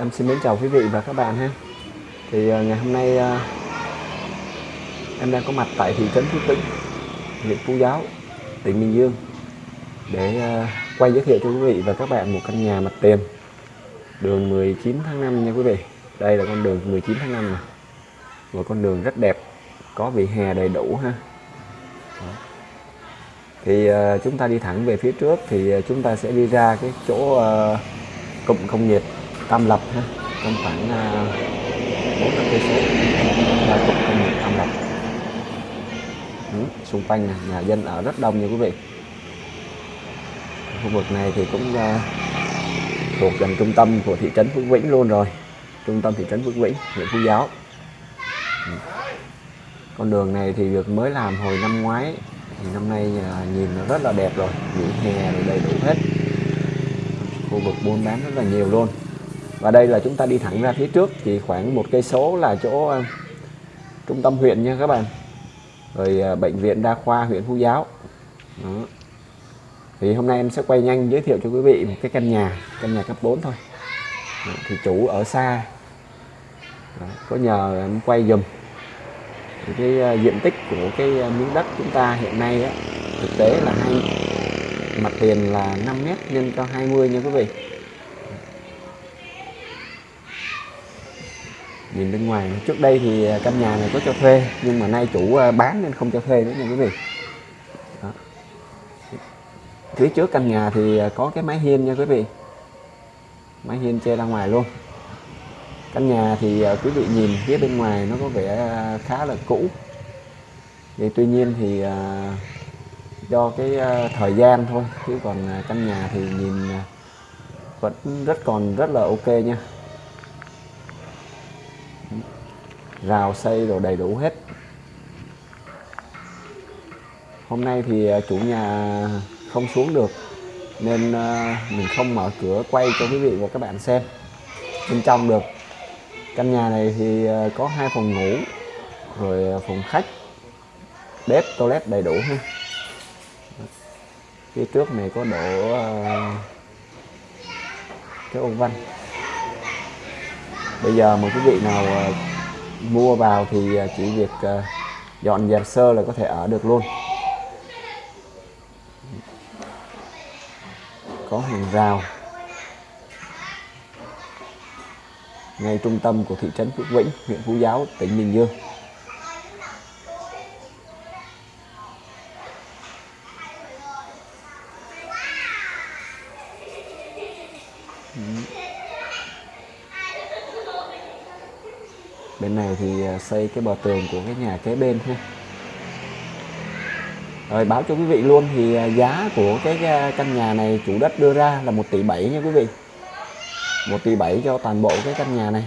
em xin mến chào quý vị và các bạn ha thì à, ngày hôm nay à, em đang có mặt tại thị trấn Phú Tĩnh, huyện Phú Giáo, tỉnh Bình Dương để à, quay giới thiệu cho quý vị và các bạn một căn nhà mặt tiền, đường 19 tháng 5 nha quý vị. Đây là con đường 19 tháng 5 này một con đường rất đẹp, có vỉa hè đầy đủ ha. Thì chúng ta đi thẳng về phía trước thì chúng ta sẽ đi ra cái chỗ cụm công nghiệp. Tam Lập ha trong khoảng à, bốn năm cây số. Là cụm công nghiệp Tam Lập. Ừ, xung quanh này, nhà dân ở rất đông nha quý vị. Khu vực này thì cũng uh, thuộc gần trung tâm của thị trấn Phước Vĩnh luôn rồi. Trung tâm thị trấn Phước Vĩnh huyện Phú Giáo. Ừ. con đường này thì được mới làm hồi năm ngoái. Thì năm nay à, nhìn nó rất là đẹp rồi. Những hè rồi đầy đủ hết. Khu vực buôn bán rất là nhiều luôn và đây là chúng ta đi thẳng ra phía trước chỉ khoảng một cây số là chỗ ờ, trung tâm huyện nha các bạn rồi ờ, bệnh viện đa khoa huyện Phú Giáo Đó. thì hôm nay em sẽ quay nhanh giới thiệu cho quý vị một cái căn nhà căn nhà cấp 4 thôi Đó. thì chủ ở xa Đó. có nhờ em quay dùm thì cái uh, diện tích của cái miếng đất chúng ta hiện nay á, thực tế là hai mặt tiền là 5 mét nhân cho 20 nha quý vị nhìn bên ngoài, trước đây thì à, căn nhà này có cho thuê, nhưng mà nay chủ à, bán nên không cho thuê nữa nha quý vị. Đó. phía trước căn nhà thì à, có cái mái hiên nha quý vị. Mái hiên che ra ngoài luôn. Căn nhà thì quý vị nhìn phía bên ngoài nó có vẻ khá là cũ. Vậy tuy nhiên thì do cái thời gian thôi, chứ còn căn nhà thì nhìn vẫn rất còn rất là ok nha rào xây rồi đầy đủ hết. Hôm nay thì à, chủ nhà không xuống được nên à, mình không mở cửa quay cho quý vị và các bạn xem. Bên trong được. Căn nhà này thì à, có hai phòng ngủ, rồi phòng khách, bếp, toilet đầy đủ ha. Phía trước này có đổ cái ô văn bây giờ mà quý vị nào ờ, mua vào thì ờ, chỉ việc ờ, dọn dẹp sơ là có thể ở được luôn. Có hàng rào. Ngay trung tâm của thị trấn Phước Vĩnh, huyện Phú Giáo, tỉnh Bình Dương. Bên này thì à, xây cái bờ tường của cái nhà kế bên thôi. Rồi báo cho quý vị luôn thì à, giá của cái à, căn nhà này chủ đất đưa ra là 1 tỷ 7 nha quý vị. 1 tỷ 7 cho toàn bộ cái căn nhà này.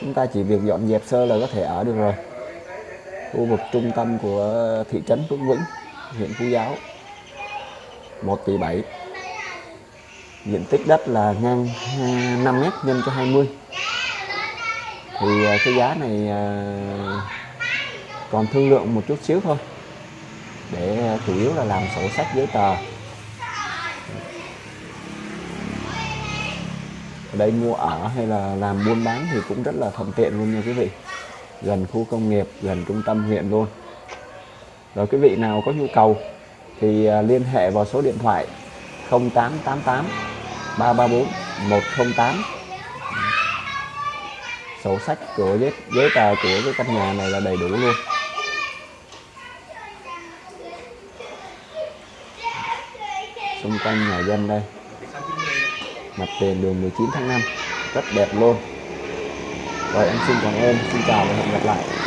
Chúng ta chỉ việc dọn dẹp sơ là có thể ở được rồi. Khu vực trung tâm của thị trấn Phước Vĩnh, huyện Phú Giáo. 1 tỷ 7 diện tích đất là ngang 5m nhân cho 20 thì à, cái giá này à, còn thương lượng một chút xíu thôi. Để à, chủ yếu là làm sổ sách giấy tờ. Ở đây mua ở hay là làm buôn bán thì cũng rất là thuận tiện luôn nha quý vị. Gần khu công nghiệp, gần trung tâm huyện luôn. Rồi quý vị nào có nhu cầu thì liên hệ vào số điện thoại 0888 334 108 sổ sách của giấy, giấy tờ của cái căn nhà này là đầy đủ luôn. Xung quanh nhà dân đây. Mặt tiền đường 19 tháng 5 rất đẹp luôn. Rồi em xin cảm ơn. Xin chào và hẹn gặp lại.